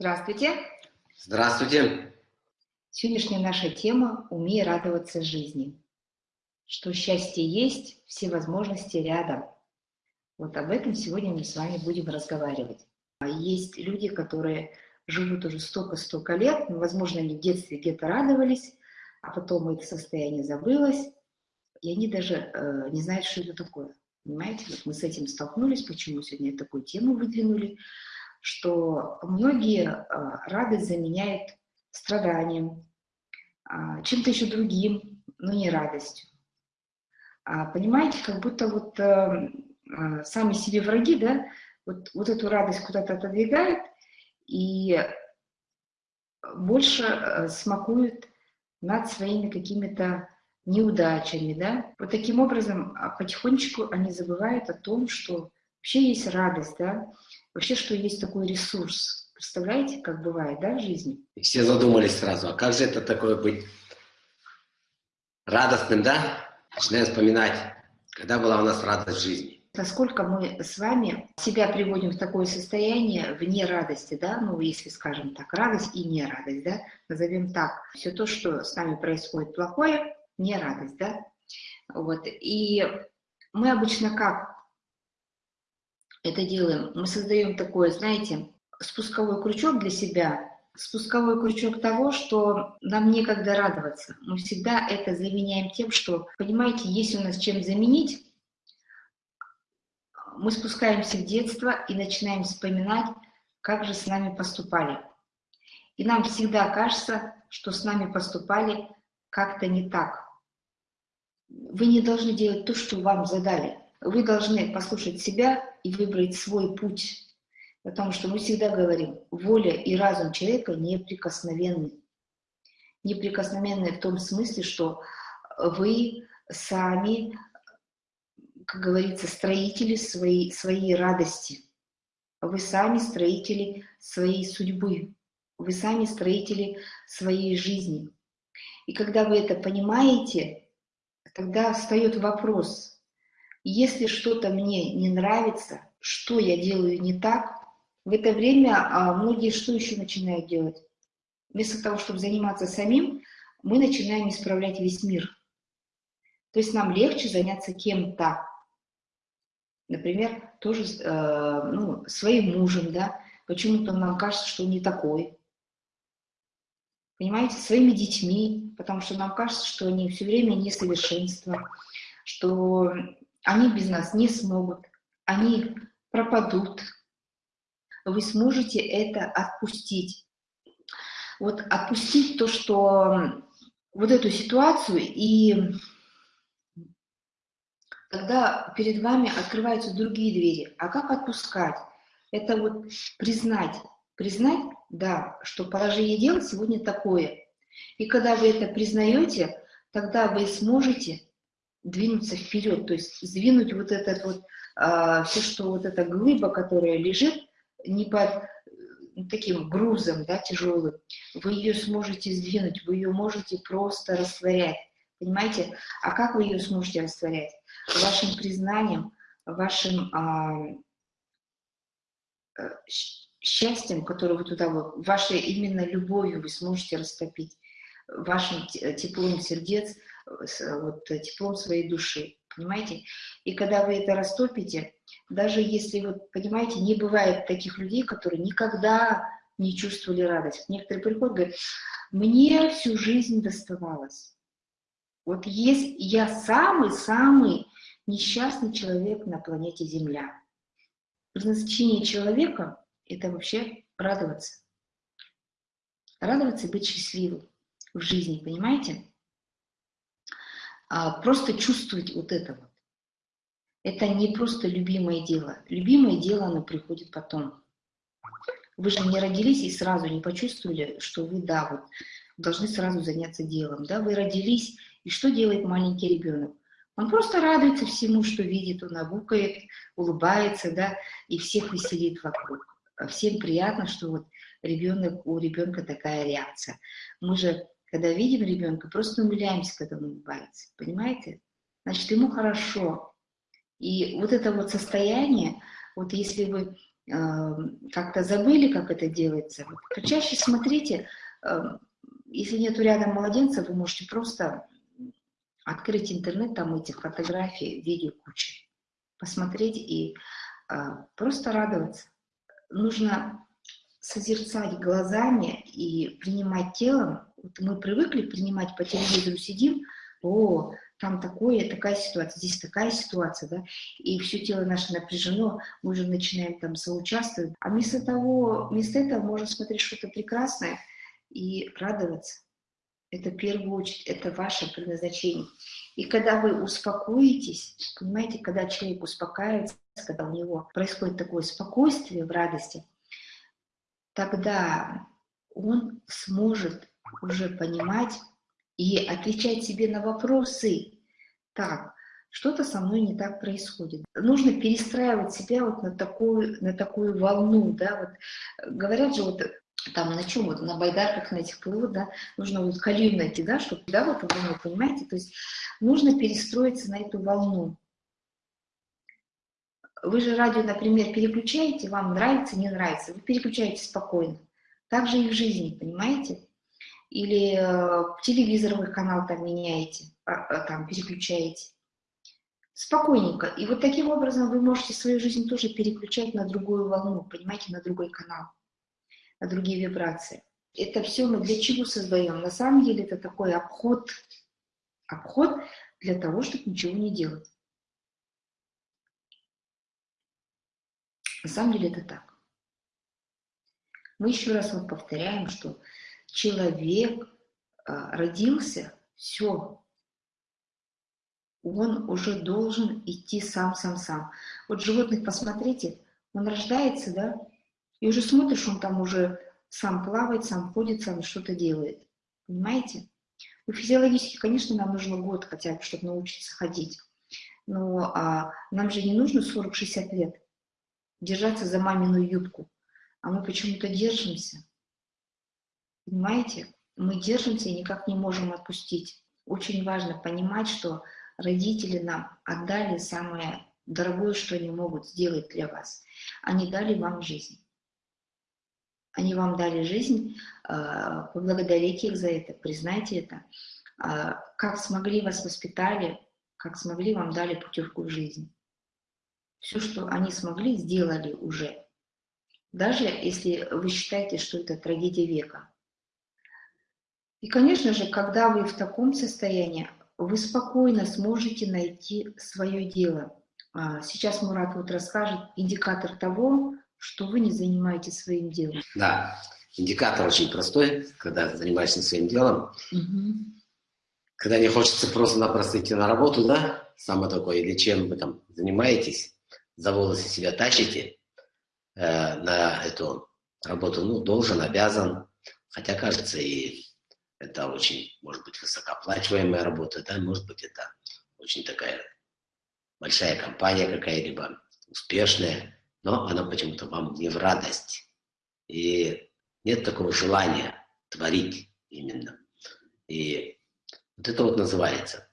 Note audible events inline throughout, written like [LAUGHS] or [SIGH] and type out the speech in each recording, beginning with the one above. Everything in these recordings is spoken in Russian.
Здравствуйте. Здравствуйте. Сегодняшняя наша тема «Умей радоваться жизни». Что счастье есть, все возможности рядом. Вот об этом сегодня мы с вами будем разговаривать. Есть люди, которые живут уже столько-столько лет, возможно, они в детстве где-то радовались, а потом это состояние забылось, и они даже э, не знают, что это такое. Понимаете, вот мы с этим столкнулись, почему сегодня такую тему выдвинули, что многие э, радость заменяют страданием, э, чем-то еще другим, но не радостью. А, понимаете, как будто вот э, э, сами себе враги, да, вот, вот эту радость куда-то отодвигают и больше э, смакуют над своими какими-то неудачами, да. Вот таким образом а потихонечку они забывают о том, что вообще есть радость, да, вообще, что есть такой ресурс. Представляете, как бывает, да, в жизни? И все задумались сразу, а как же это такое быть радостным, да? Начинаем вспоминать, когда была у нас радость в жизни. Насколько мы с вами себя приводим в такое состояние вне радости, да, ну, если скажем так, радость и не радость, да, назовем так. Все то, что с нами происходит плохое, не радость, да? Вот. И мы обычно как это делаем? Мы создаем такое, знаете, спусковой крючок для себя, спусковой крючок того, что нам некогда радоваться. Мы всегда это заменяем тем, что, понимаете, если у нас чем заменить, мы спускаемся в детство и начинаем вспоминать, как же с нами поступали. И нам всегда кажется, что с нами поступали как-то не так. Вы не должны делать то, что вам задали. Вы должны послушать себя и выбрать свой путь. Потому что мы всегда говорим, воля и разум человека неприкосновенны. Неприкосновенны в том смысле, что вы сами, как говорится, строители своей, своей радости. Вы сами строители своей судьбы. Вы сами строители своей жизни. И когда вы это понимаете, тогда встает вопрос, если что-то мне не нравится, что я делаю не так, в это время а, многие что еще начинают делать? Вместо того, чтобы заниматься самим, мы начинаем исправлять весь мир. То есть нам легче заняться кем-то. Например, тоже э, ну, своим мужем, да, почему-то нам кажется, что он не такой понимаете, своими детьми, потому что нам кажется, что они все время несовершенство, что они без нас не смогут, они пропадут. Вы сможете это отпустить. Вот отпустить то, что вот эту ситуацию, и тогда перед вами открываются другие двери. А как отпускать? Это вот признать, признать, да, что положение дел сегодня такое. И когда вы это признаете, тогда вы сможете двинуться вперед, то есть сдвинуть вот этот вот, а, все, что вот эта глыба, которая лежит, не под таким грузом, да, тяжелым, вы ее сможете сдвинуть, вы ее можете просто растворять, понимаете? А как вы ее сможете растворять? Вашим признанием, вашим а, э, счастьем, которое вы туда, вашей именно любовью вы сможете растопить, вашим теплом сердец, вот, теплом своей души, понимаете? И когда вы это растопите, даже если, вот, понимаете, не бывает таких людей, которые никогда не чувствовали радость. Некоторые приходят, говорят, мне всю жизнь доставалось. Вот есть я самый-самый несчастный человек на планете Земля. Предназначение человека это вообще радоваться. Радоваться и быть счастливым в жизни, понимаете? А просто чувствовать вот это вот. Это не просто любимое дело. Любимое дело, оно приходит потом. Вы же не родились и сразу не почувствовали, что вы, да, вот, должны сразу заняться делом. Да? Вы родились, и что делает маленький ребенок? Он просто радуется всему, что видит, он огукает, улыбается, да, и всех веселит вокруг всем приятно, что вот ребенок, у ребенка такая реакция. Мы же, когда видим ребенка, просто умиляемся, когда он улыбается, понимаете? Значит, ему хорошо. И вот это вот состояние, вот если вы как-то забыли, как это делается. Почаще смотрите, если нету рядом младенца, вы можете просто открыть интернет, там этих фотографий, видео куча, посмотреть и просто радоваться. Нужно созерцать глазами и принимать телом. Вот мы привыкли принимать по телевизору, сидим, о, там такое, такая ситуация, здесь такая ситуация, да, и все тело наше напряжено, мы уже начинаем там соучаствовать. А вместо того, вместо этого можно смотреть что-то прекрасное и радоваться. Это в первую очередь, это ваше предназначение. И когда вы успокоитесь, понимаете, когда человек успокаивается, когда у него происходит такое спокойствие в радости, тогда он сможет уже понимать и отвечать себе на вопросы. Так, что-то со мной не так происходит. Нужно перестраивать себя вот на такую, на такую волну, да, вот говорят же вот там на чем, вот на байдарках на этих плывут, да, нужно вот колею найти, да, чтобы, да, вот волну, понимаете, то есть нужно перестроиться на эту волну. Вы же радио, например, переключаете, вам нравится, не нравится, вы переключаете спокойно. Так же и в жизни, понимаете? Или э, телевизоровый канал там меняете, а, а, там переключаете. Спокойненько. И вот таким образом вы можете свою жизнь тоже переключать на другую волну, понимаете, на другой канал, на другие вибрации. Это все мы для чего создаем? На самом деле это такой обход, обход для того, чтобы ничего не делать. На самом деле это так. Мы еще раз вот повторяем, что человек а, родился, все, он уже должен идти сам-сам-сам. Вот животных посмотрите, он рождается, да, и уже смотришь, он там уже сам плавает, сам ходит, сам что-то делает. Понимаете? Ну, физиологически, конечно, нам нужно год хотя бы, чтобы научиться ходить. Но а, нам же не нужно 40-60 лет держаться за мамину юбку, а мы почему-то держимся. Понимаете? Мы держимся и никак не можем отпустить. Очень важно понимать, что родители нам отдали самое дорогое, что они могут сделать для вас. Они дали вам жизнь. Они вам дали жизнь, а, поблагодарите их за это, признайте это. А, как смогли вас воспитали, как смогли вам дали путевку в жизнь. Все, что они смогли, сделали уже. Даже если вы считаете, что это трагедия века. И, конечно же, когда вы в таком состоянии, вы спокойно сможете найти свое дело. А, сейчас Мурат вот расскажет индикатор того, что вы не занимаетесь своим делом. Да, индикатор очень простой, когда занимаешься своим делом. Угу. Когда не хочется просто-напросто идти на работу, да, самое такое, или чем вы там занимаетесь, за волосы себя тащите э, на эту работу, ну, должен, обязан, хотя, кажется, и это очень, может быть, высокооплачиваемая работа, да, может быть, это очень такая большая компания какая-либо, успешная, но она почему-то вам не в радость. И нет такого желания творить именно. И вот это вот называется,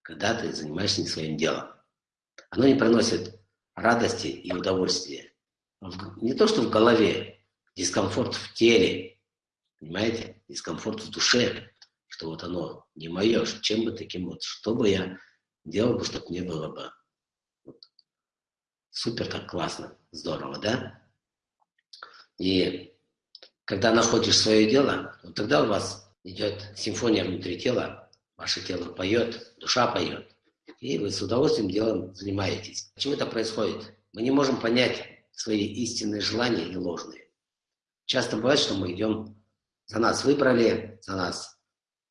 когда ты занимаешься не своим делом. Оно не приносит радости и удовольствия. Не то, что в голове, дискомфорт в теле, понимаете, дискомфорт в душе, что вот оно не мое, чем бы таким вот, что бы я делал бы, чтобы не было бы. Вот. Супер так классно, здорово, да? И когда находишь свое дело, вот тогда у вас идет симфония внутри тела, ваше тело поет, душа поет и вы с удовольствием делом занимаетесь. Почему это происходит? Мы не можем понять свои истинные желания и ложные. Часто бывает, что мы идем, за нас выбрали, за нас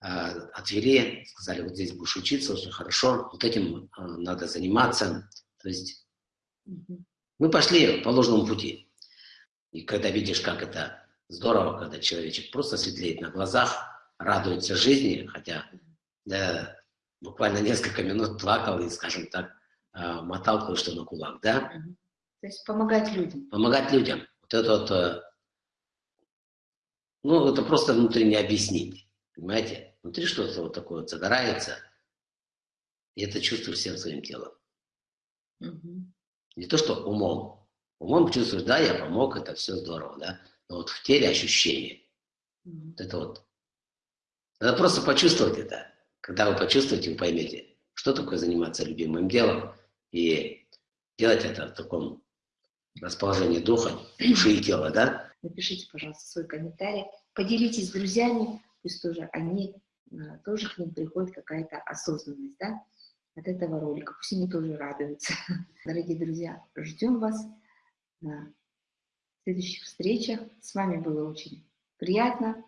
э, отвели, сказали, вот здесь будешь учиться, очень хорошо, вот этим э, надо заниматься. То есть мы пошли по ложному пути. И когда видишь, как это здорово, когда человечек просто светлеет на глазах, радуется жизни, хотя да, буквально несколько минут плакал и, скажем так, а, мотал кое-что на кулак, да? То есть помогать людям. Помогать людям. Вот это вот, э, ну, это просто внутри не объяснить, понимаете? Внутри что-то вот такое вот загорается, и это чувствуешь всем своим телом. Угу. Не то, что умом, Умом чувствуешь, да, я помог, это все здорово, да. Но вот в теле ощущение. Вот это вот. Надо просто почувствовать это. Когда вы почувствуете, вы поймете, что такое заниматься любимым делом и делать это в таком расположении духа, души и тела, да? Напишите, пожалуйста, свой комментарий, поделитесь с друзьями, пусть тоже они, э, тоже к ним приходит какая-то осознанность, да, от этого ролика, пусть они тоже радуются. [LAUGHS] Дорогие друзья, ждем вас на следующих встречах. С вами было очень приятно.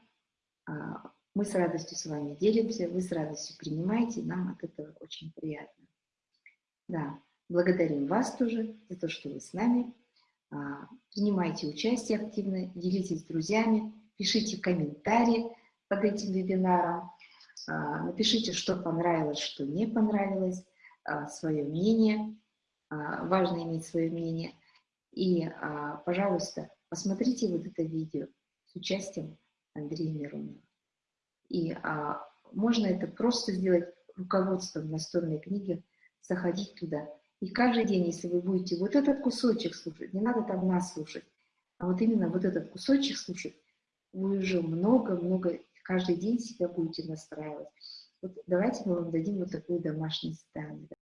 А, мы с радостью с вами делимся, вы с радостью принимаете, нам от этого очень приятно. Да, благодарим вас тоже за то, что вы с нами. А, принимайте участие активно, делитесь с друзьями, пишите комментарии под этим вебинаром, а, напишите, что понравилось, что не понравилось, а, свое мнение. Важно иметь свое мнение. И, пожалуйста, посмотрите вот это видео с участием Андрея Миронова. И можно это просто сделать руководством настольной книги, заходить туда и каждый день, если вы будете вот этот кусочек слушать, не надо там нас слушать, а вот именно вот этот кусочек слушать, вы уже много-много каждый день себя будете настраивать. Вот давайте мы вам дадим вот такое домашнее задание.